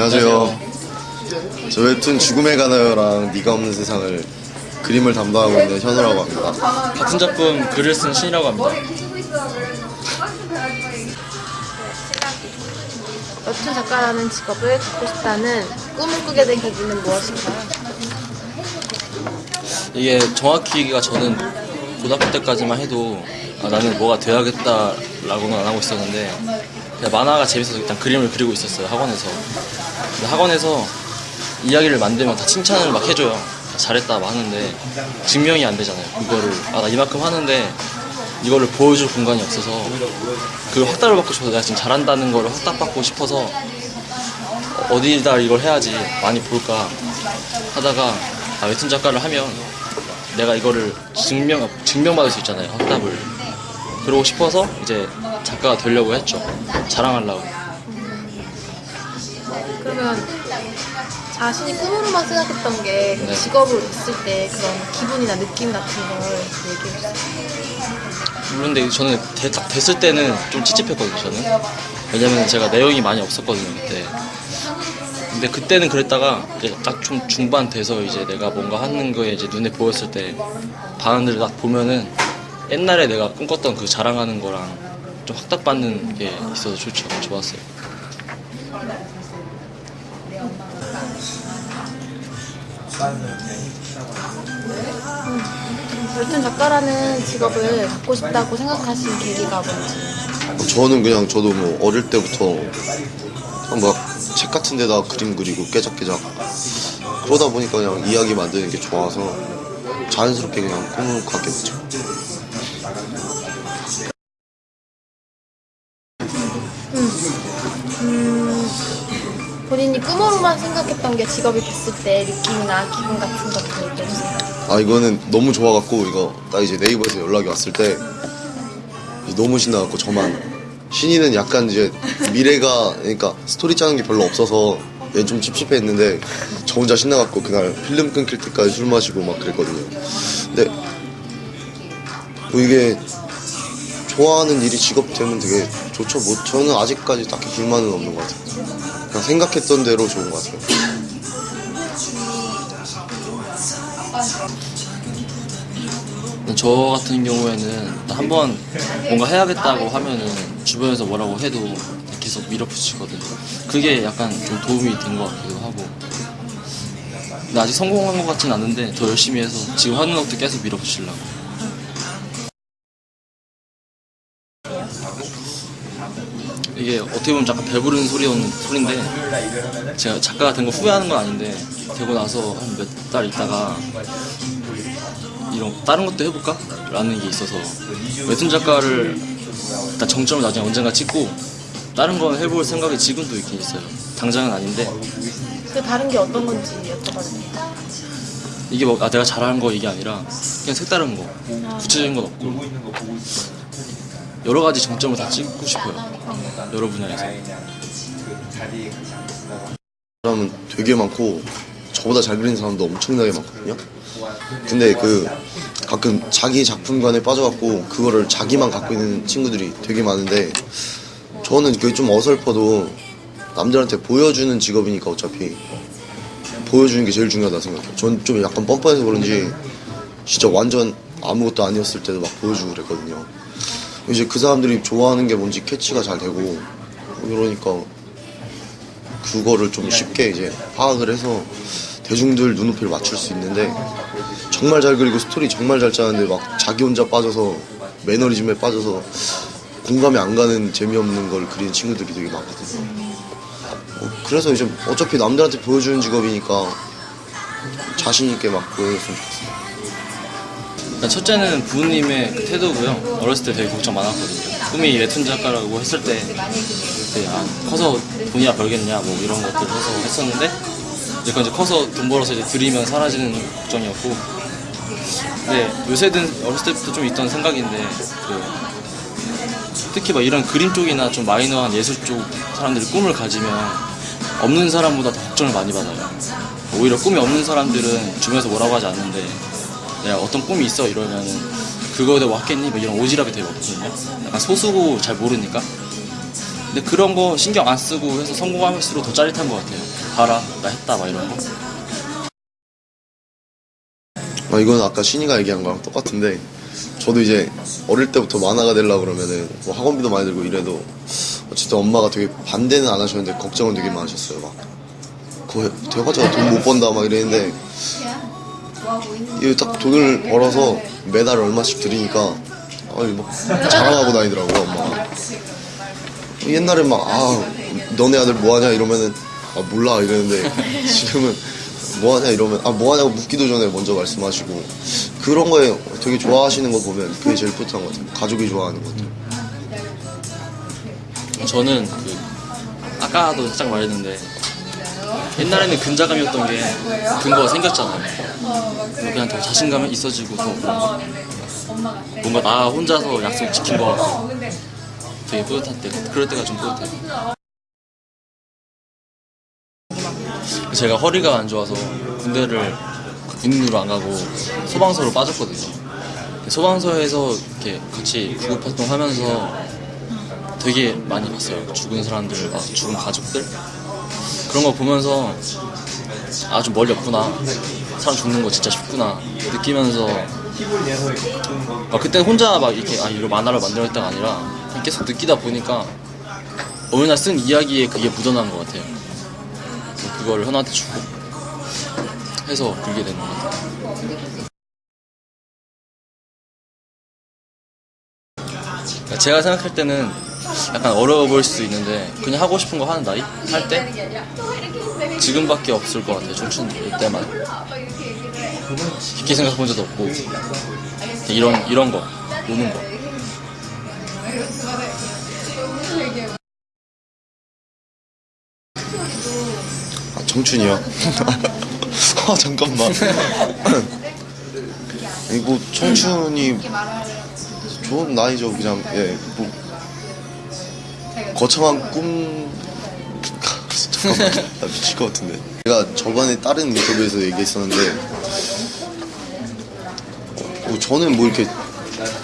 안녕하세요. 저 웹툰 죽음에 가나요랑 네가 없는 세상을 그림을 담당하고 있는 현우라고 합니다. 같은 작품 글을 쓴 신이라고 합니다. 웹툰 작가라는 직업을 갖고 싶다는 꿈을 꾸게 된 계기는 무엇인가요? 이게 정확히가 저는 고등학교 때까지만 해도 아, 나는 뭐가 돼야겠다라고는 안 하고 있었는데 만화가 재밌어서 일단 그림을 그리고 있었어요 학원에서. 학원에서 이야기를 만들면 다 칭찬을 막 해줘요. 잘했다 막 하는데 증명이 안 되잖아요. 그거를 아 나 이만큼 하는데 이거를 보여줄 공간이 없어서 그 확답을 받고 싶어서 내가 지금 잘한다는 거를 확답받고 싶어서 어디다 이걸 해야지 많이 볼까 하다가 아, 웹툰 작가를 하면 내가 이거를 증명 증명받을 수 있잖아요 확답을 그러고 싶어서 이제 작가가 되려고 했죠 자랑하려고 그러면 자신이 꿈으로만 생각했던 게 네. 직업으로 됐을 때 그런 기분이나 느낌 같은 걸 얘기해 주세요. 물론 근데 저는 대- 딱 됐을 때는 좀 찝찝했거든요 저는 왜냐면 제가 내용이 많이 없었거든요 그때 근데 그때는 그랬다가 이제 딱 좀 중반 돼서 이제 내가 뭔가 하는 거에 이제 눈에 보였을 때 반응들을 딱 보면은 옛날에 내가 꿈꿨던 그 자랑하는 거랑 좀 확답받는 게 있어서 좋죠 좋았어요 웹툰 작가라는 직업을 갖고 싶다고 생각하신 계기가 뭔지. 저는 그냥 저도 뭐 어릴 때부터 막 책 같은 데다 그림 그리고 깨작깨작 그러다 보니까 그냥 이야기 만드는 게 좋아서 자연스럽게 그냥 꿈을 갖게 됐죠. 본인이 꿈으로만 생각했던 게 직업이 됐을 때 느낌이나 기분 같은 것도 얘기해 주세요. 아 이거는 너무 좋아갖고 이거 딱 이제 네이버에서 연락이 왔을 때 너무 신나갖고 저만. 신이는 약간 이제 미래가 그러니까 스토리 짜는 게 별로 없어서 얘좀 찝찝했는데 저 혼자 신나갖고 그날 필름 끊길 때까지 술 마시고 막 그랬거든요. 근데 뭐 이게 좋아하는 일이 직업 되면 되게 좋죠. 뭐 저는 아직까지 딱히 불만은 없는 것 같아요 그냥 생각했던 대로 좋은 것 같아요 저 같은 경우에는 한번 뭔가 해야겠다고 하면은 주변에서 뭐라고 해도 계속 밀어붙이거든요. 그게 약간 좀 도움이 된 것 같기도 하고. 근데 아직 성공한 것 같진 않은데 더 열심히 해서 지금 하는 것도 계속 밀어붙이려고. 이게 어떻게 보면 약간 배부른 소리 소리인데 제가 작가가 된 거 후회하는 건 아닌데 되고 나서 한 몇 달 있다가 이런 다른 것도 해볼까? 라는 게 있어서 웹툰 작가를 일단 정점을 나중에 언젠가 찍고 다른 건 해볼 생각이 지금도 있긴 있어요 당장은 아닌데 그 다른 게 어떤 건지 여쭤봐도 돼요? 이게 뭐 아, 내가 잘하는 거 이게 아니라 그냥 색다른 거 구체적인 건 없고 여러 가지 정점을 다 찍고 싶어요 여러 분야에서 사람은 되게 많고 저보다 잘 그리는 사람도 엄청나게 많거든요. 근데 그 가끔 자기 작품관에 빠져갖고 그거를 자기만 갖고 있는 친구들이 되게 많은데 저는 그게 좀 어설퍼도 남들한테 보여주는 직업이니까 어차피 보여주는 게 제일 중요하다 생각해요. 전 좀 약간 뻔뻔해서 그런지 진짜 완전 아무것도 아니었을 때도 막 보여주고 그랬거든요. 이제 그 사람들이 좋아하는 게 뭔지 캐치가 잘 되고 그러니까 그거를 좀 쉽게 이제 파악을 해서 대중들 눈높이를 맞출 수 있는데 정말 잘 그리고 스토리 정말 잘 짜는데 막 자기 혼자 빠져서 매너리즘에 빠져서 공감이 안 가는 재미없는 걸 그리는 친구들이 되게 많거든요. 어, 그래서 이제 어차피 남들한테 보여주는 직업이니까 자신 있게 막 보여줬으면 좋겠어요. 일단 첫째는 부모님의 그 태도고요. 어렸을 때 되게 걱정 많았거든요. 꿈이 웹툰 작가라고 했을 때, 네, 아, 커서 돈이야 벌겠냐, 뭐 이런 것들 해서 했었는데, 이제 이제 커서 돈 벌어서 이제 들이면 사라지는 걱정이었고, 근데 요새든 어렸을 때부터 좀 있던 생각인데, 그, 특히 막 이런 그림 쪽이나 좀 마이너한 예술 쪽 사람들이 꿈을 가지면 없는 사람보다 더 걱정을 많이 받아요. 오히려 꿈이 없는 사람들은 주변에서 뭐라고 하지 않는데 내가 어떤 꿈이 있어 이러면은 그거에 왔겠니? 뭐 이런 오지랖이 되게 없거든요. 약간 소수고 잘 모르니까. 근데 그런 거 신경 안 쓰고 해서 성공할수록 더 짜릿한 것 같아요. 봐라, 나 했다, 막 이런 거. 아, 이건 아까 신이가 얘기한 거랑 똑같은데 저도 이제 어릴 때부터 만화가 되려고 그러면은 뭐 학원비도 많이 들고 이래도 어쨌든 엄마가 되게 반대는 안 하셨는데 걱정은 되게 많으셨어요 막 그거 돼가지고 돈 못 번다 막 이랬는데 이게 딱 돈을 벌어서 매달 얼마씩 드리니까 아이 막 자랑하고 다니더라고요 엄마가. 옛날에 막 아 너네 아들 뭐하냐 이러면은 아 몰라 이랬는데 지금은 뭐하냐 이러면 아 뭐하냐고 묻기도 전에 먼저 말씀하시고. 그런 거에 되게 좋아하시는 거 보면 그게 제일 뿌듯한 것 같아요. 가족이 좋아하는 것 같아요 저는 그 아까도 살짝 말했는데 옛날에는 근자감이었던 게 근거가 생겼잖아요. 그냥 더 자신감이 있어지고 더 뭔가, 나 혼자서 약속 지킨 거 같고 되게 뿌듯할 때 그럴 때가 좀 뿌듯해요. 제가 허리가 안 좋아서 군대를 군인으로 안 가고 소방서로 빠졌거든요. 소방서에서 이렇게 같이 구급 활동하면서 되게 많이 봤어요. 죽은 사람들, 막 죽은 가족들 그런 거 보면서 아 좀 멀리 없구나. 사람 죽는 거 진짜 쉽구나. 느끼면서. 막 그때 혼자 막 이렇게 아 이거 만화를 만들어야겠다가 아니라 계속 느끼다 보니까 어느 날 쓴 이야기에 그게 묻어난 것 같아요. 그거를 현아한테 주고 해서 그게 되는 것 같아요. 그러니까 제가 생각할 때는 약간 어려워 보일 수도 있는데 그냥 하고 싶은 거 하는 나이? 할 때? 지금밖에 없을 것 같아요 청춘 때만 깊게 생각해 본 적도 없고 이런 이런 거 노는 거. 아 청춘이요? 아 잠깐만. 이거 청춘이 좋은 나이죠. 그냥 예뭐 거창한 꿈 잠깐만 나 미칠 것 같은데. 제가 저번에 다른 인터뷰에서 얘기했었는데 뭐 저는 뭐 이렇게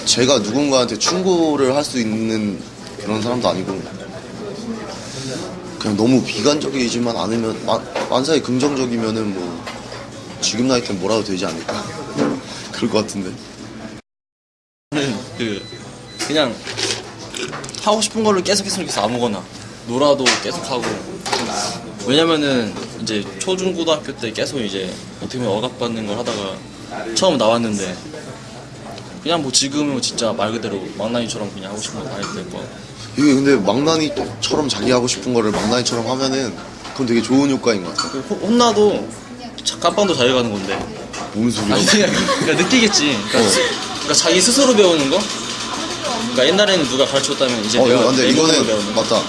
제가 누군가한테 충고를 할 수 있는 그런 사람도 아니고 그냥 너무 비관적이지만 않으면 마- 만사에 긍정적이면은 뭐 지금 나이 때는 뭐라도 되지 않을까? 그럴 것 같은데. 그 그냥 하고 싶은 거를 계속 계속 계속 아무거나 놀아도 계속 하고 왜냐면은 이제 초중고등학교 때 계속 이제 어떻게 보면 억압받는 걸 하다가 처음 나왔는데 그냥 뭐 지금은 진짜 말 그대로 망나니처럼 그냥 하고 싶은 거 다 해도 될거 같고 이게 근데 망나니처럼 자기 하고 싶은 거를 망나니처럼 하면은 그건 되게 좋은 효과인 것 같아요. 그 호- 혼나도 자- 깜빵도 자기가 가는 건데. 뭔 소리야 아니 그냥 그러니까 느끼겠지. 그러니까, 어. 스- 그러니까 자기 스스로 배우는 거? 그러니까 옛날에는 누가 가르쳤다면 이제 어 내가 근데 이거는 배우는 거. 맞다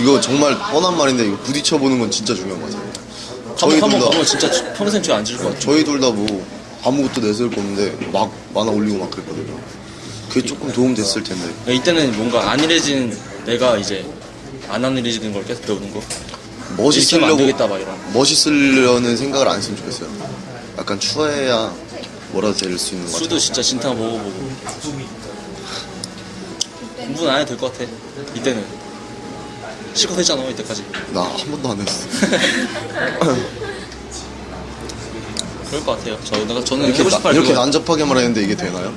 이거 정말 뻔한 말인데 이거 부딪혀보는 건 진짜 중요한 것 같아요. 저희 한번 한번 둘다 가면 진짜 평생 죄안 지을 것 같아 저희 둘 다 뭐 아무것도 내세울 거 없는데 막 만화 올리고 막 그랬거든요. 그게 조금 도움 됐을 텐데. 그러니까 이때는 뭔가 안일해진 내가 이제 안 안일해지는 걸 계속 배우는 거. 이렇게 하면 안 멋있으려고 되겠다 막 이런. 멋있으려는 생각을 안 했으면 좋겠어요. 약간 추해야 뭐라도 될 수 있는 것 술도 같아요. 진짜 진탕 먹어보고. 공부는 안 해도 될 것 같아 이때는 실컷 했잖아 이때까지. 나 한 번도 안 했어. 그럴 것 같아요. 저, 내가 저는 이렇게, 나- 이렇게 난잡하게 말했는데 이게 되나요?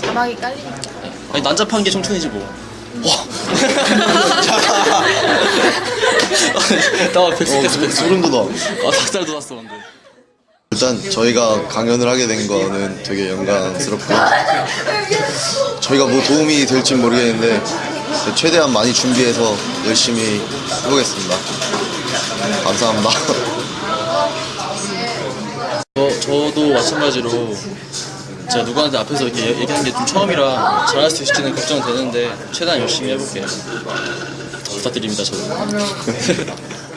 자막이 깔리니까. 아니 난잡한 게 청춘이지 뭐. 나 백수 어, 소- 백수 소름 돋아. 아 닭살 돋았어 방금. 일단 저희가 강연을 하게 된 거는 되게 영광스럽고 저희가 뭐 도움이 될지 모르겠는데 최대한 많이 준비해서 열심히 해보겠습니다. 감사합니다. 저, 저도 마찬가지로 제가 누구한테 앞에서 이렇게 얘- 얘기하는 게 좀 처음이라 잘할 수 있을지는 걱정되는데 최대한 열심히 해볼게요. 부탁드립니다 저도